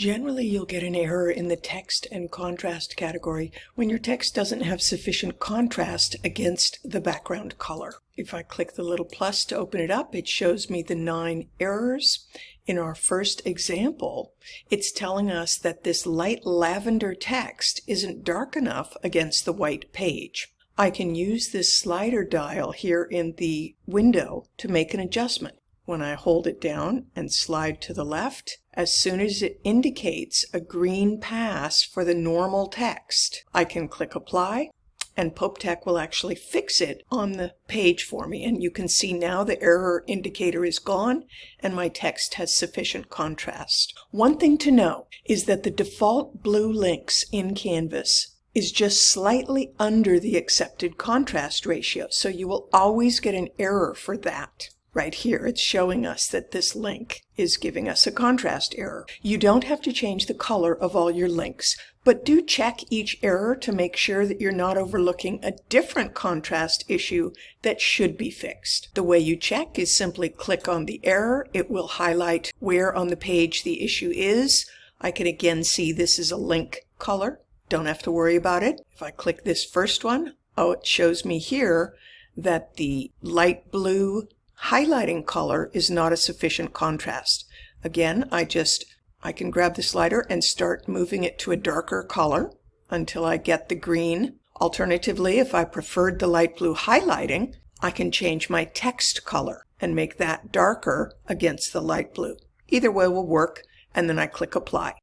Generally, you'll get an error in the text and contrast category when your text doesn't have sufficient contrast against the background color. If I click the little plus to open it up, it shows me the nine errors. In our first example, it's telling us that this light lavender text isn't dark enough against the white page. I can use this slider dial here in the window to make an adjustment. When I hold it down and slide to the left, as soon as it indicates a green pass for the normal text, I can click apply and PopeTech will actually fix it on the page for me. And you can see now the error indicator is gone and my text has sufficient contrast. One thing to know is that the default blue links in Canvas is just slightly under the accepted contrast ratio. So you will always get an error for that. Right here, it's showing us that this link is giving us a contrast error. You don't have to change the color of all your links, but do check each error to make sure that you're not overlooking a different contrast issue that should be fixed. The way you check is simply click on the error. It will highlight where on the page the issue is. I can again see this is a link color. Don't have to worry about it. If I click this first one, oh, it shows me here that the light blue highlighting color is not a sufficient contrast. Again, I just, I can grab the slider and start moving it to a darker color until I get the green. Alternatively, if I preferred the light blue highlighting, I can change my text color and make that darker against the light blue. Either way will work, and then I click apply.